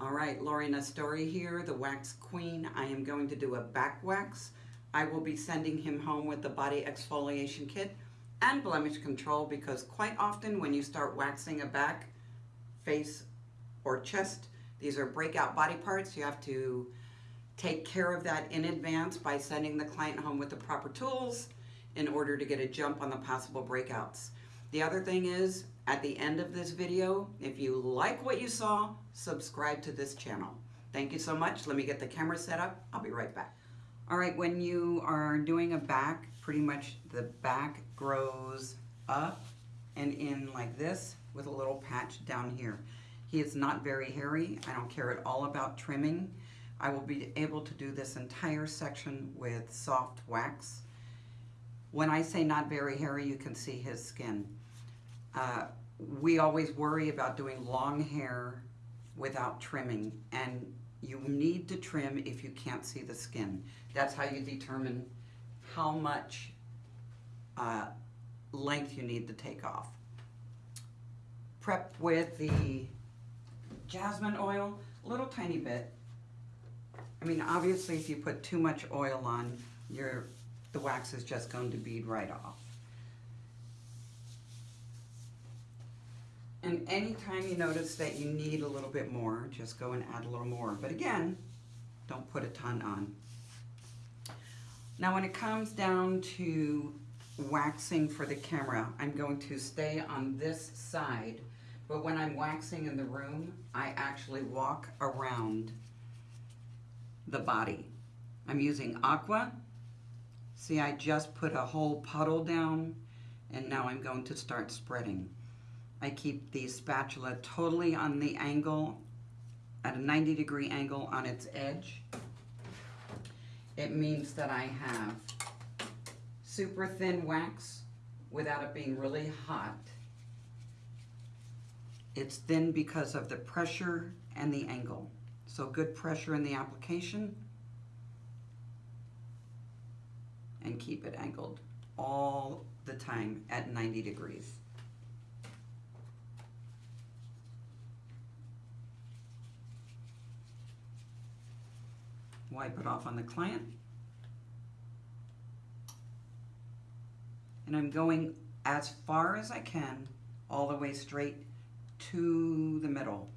All right, Lori Nestore here, the Wax Queen. I am going to do a back wax. I will be sending him home with the body exfoliation kit and blemish control because quite often when you start waxing a back, face, or chest, these are breakout body parts. You have to take care of that in advance by sending the client home with the proper tools in order to get a jump on the possible breakouts. The other thing is, at the end of this video, if you like what you saw, subscribe to this channel. Thank you so much. Let me get the camera set up. I'll be right back. All right, when you are doing a back, pretty much the back grows up and in like this with a little patch down here. He is not very hairy. I don't care at all about trimming. I will be able to do this entire section with soft wax. When I say not very hairy, you can see his skin. Uh, we always worry about doing long hair without trimming and you need to trim if you can't see the skin. That's how you determine how much uh, length you need to take off. Prep with the jasmine oil, a little tiny bit. I mean, obviously if you put too much oil on, your the wax is just going to bead right off. And anytime you notice that you need a little bit more, just go and add a little more. But again, don't put a ton on. Now when it comes down to waxing for the camera, I'm going to stay on this side, but when I'm waxing in the room, I actually walk around the body. I'm using Aqua. See, I just put a whole puddle down, and now I'm going to start spreading. I keep the spatula totally on the angle, at a 90 degree angle on its edge. It means that I have super thin wax without it being really hot. It's thin because of the pressure and the angle. So good pressure in the application and keep it angled all the time at 90 degrees. Wipe it off on the client. And I'm going as far as I can, all the way straight to the middle.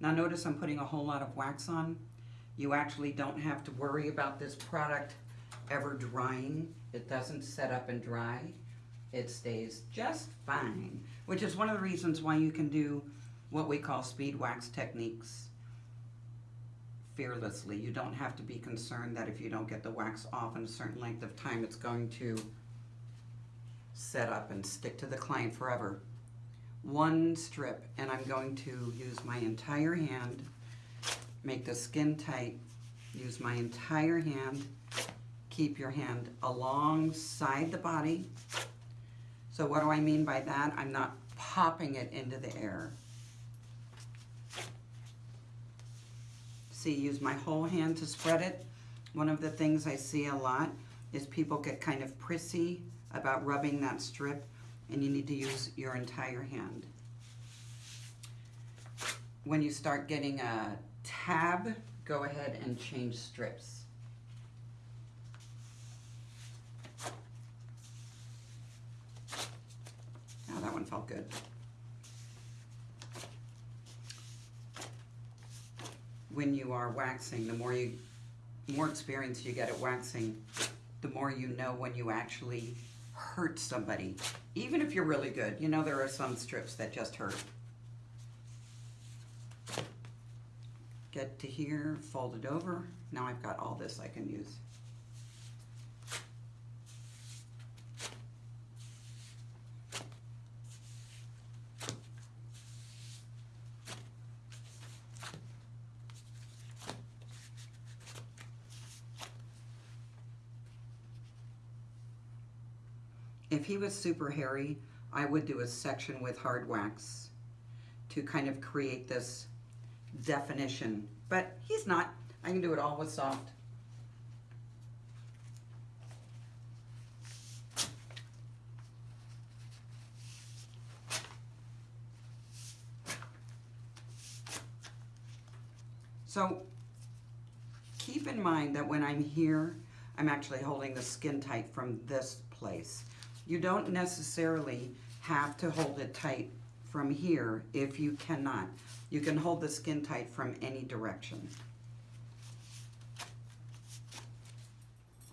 Now notice I'm putting a whole lot of wax on. You actually don't have to worry about this product ever drying. It doesn't set up and dry. It stays just fine, which is one of the reasons why you can do what we call speed wax techniques fearlessly. You don't have to be concerned that if you don't get the wax off in a certain length of time, it's going to set up and stick to the client forever. One strip, and I'm going to use my entire hand, make the skin tight, use my entire hand, keep your hand alongside the body. So what do I mean by that? I'm not popping it into the air. See, use my whole hand to spread it. One of the things I see a lot is people get kind of prissy about rubbing that strip and you need to use your entire hand. When you start getting a tab, go ahead and change strips. Now that one felt good. When you are waxing, the more you, more experience you get at waxing, the more you know when you actually hurt somebody. Even if you're really good, you know there are some strips that just hurt. Get to here, fold it over. Now I've got all this I can use. If he was super hairy, I would do a section with hard wax to kind of create this definition. But he's not. I can do it all with soft. So keep in mind that when I'm here, I'm actually holding the skin tight from this place. You don't necessarily have to hold it tight from here if you cannot. You can hold the skin tight from any direction.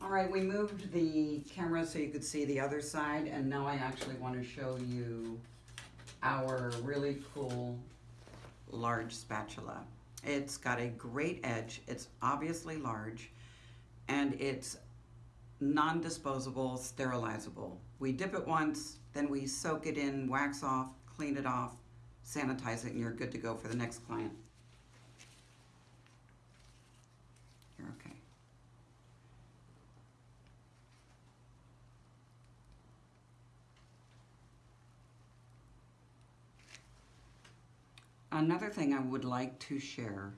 All right, we moved the camera so you could see the other side, and now I actually want to show you our really cool large spatula. It's got a great edge, it's obviously large, and it's non-disposable, sterilizable. We dip it once, then we soak it in, wax off, clean it off, sanitize it, and you're good to go for the next client. You're okay. Another thing I would like to share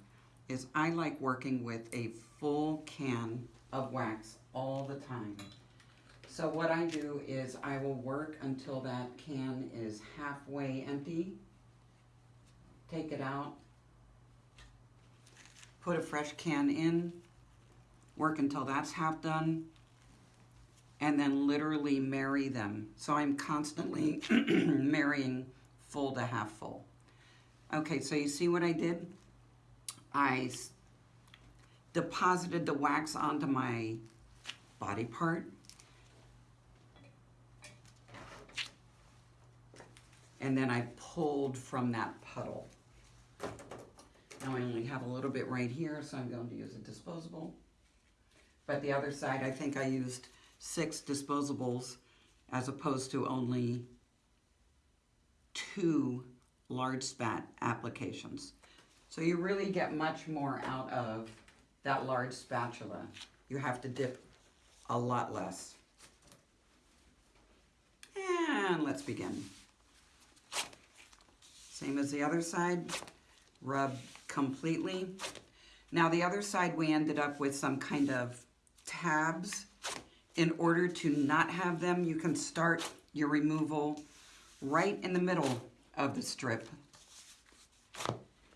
is I like working with a full can of wax all the time. So what I do is I will work until that can is halfway empty, take it out, put a fresh can in, work until that's half done, and then literally marry them. So I'm constantly marrying full to half full. Okay, so you see what I did? I deposited the wax onto my body part. And then I pulled from that puddle. Now I only have a little bit right here, so I'm going to use a disposable. But the other side, I think I used six disposables as opposed to only two large spat applications. So you really get much more out of that large spatula. You have to dip a lot less. And let's begin. Same as the other side, rub completely. Now the other side we ended up with some kind of tabs. In order to not have them, you can start your removal right in the middle of the strip.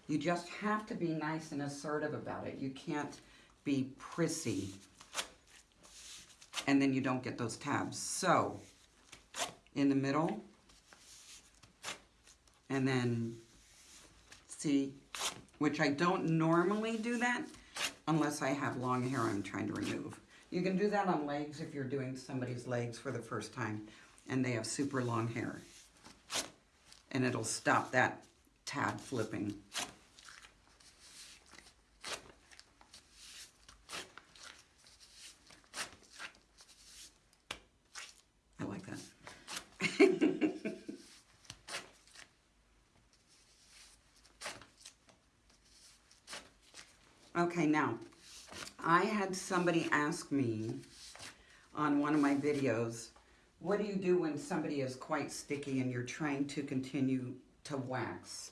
You just have to be nice and assertive about it. You can't be prissy and then you don't get those tabs. So, in the middle, and then see, which I don't normally do that unless I have long hair I'm trying to remove. You can do that on legs if you're doing somebody's legs for the first time and they have super long hair and it'll stop that tab flipping. I like that. Okay, now, I had somebody ask me on one of my videos, what do you do when somebody is quite sticky and you're trying to continue to wax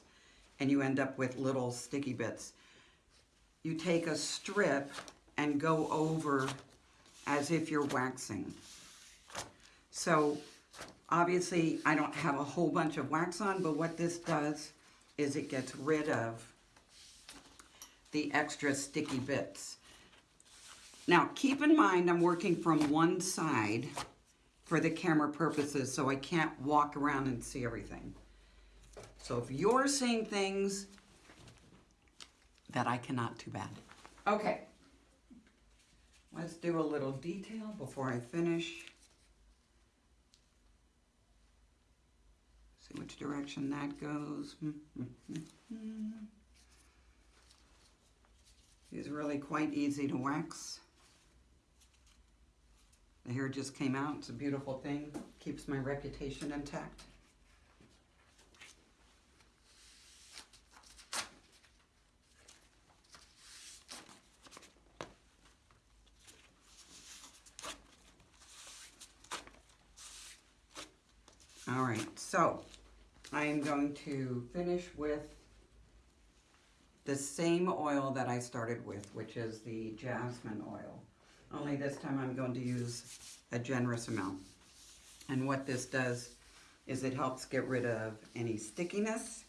and you end up with little sticky bits? You take a strip and go over as if you're waxing. So obviously I don't have a whole bunch of wax on, but what this does is it gets rid of the extra sticky bits. Now keep in mind I'm working from one side for the camera purposes so I can't walk around and see everything. So if you're seeing things that I cannot, too bad. Okay, let's do a little detail before I finish. See which direction that goes. Mm, mm, mm, It's really quite easy to wax. The hair just came out. It's a beautiful thing. Keeps my reputation intact. All right, so I am going to finish with the same oil that I started with, which is the jasmine oil. Only this time I'm going to use a generous amount. And what this does is it helps get rid of any stickiness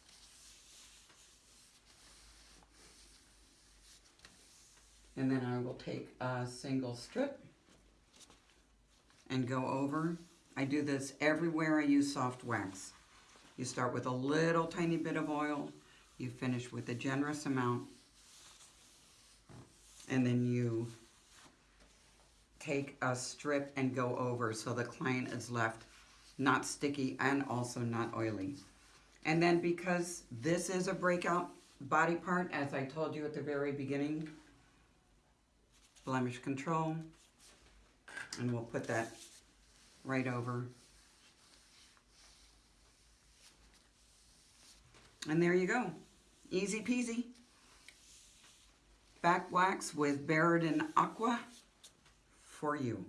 And then I will take a single strip and go over. I do this everywhere I use soft wax. You start with a little tiny bit of oil, you finish with a generous amount, and then you take a strip and go over so the client is left not sticky and also not oily. And then because this is a breakout body part, as I told you at the very beginning, blemish control, and we'll put that right over. And there you go. Easy peasy. Back wax with Berodin Aqua for you.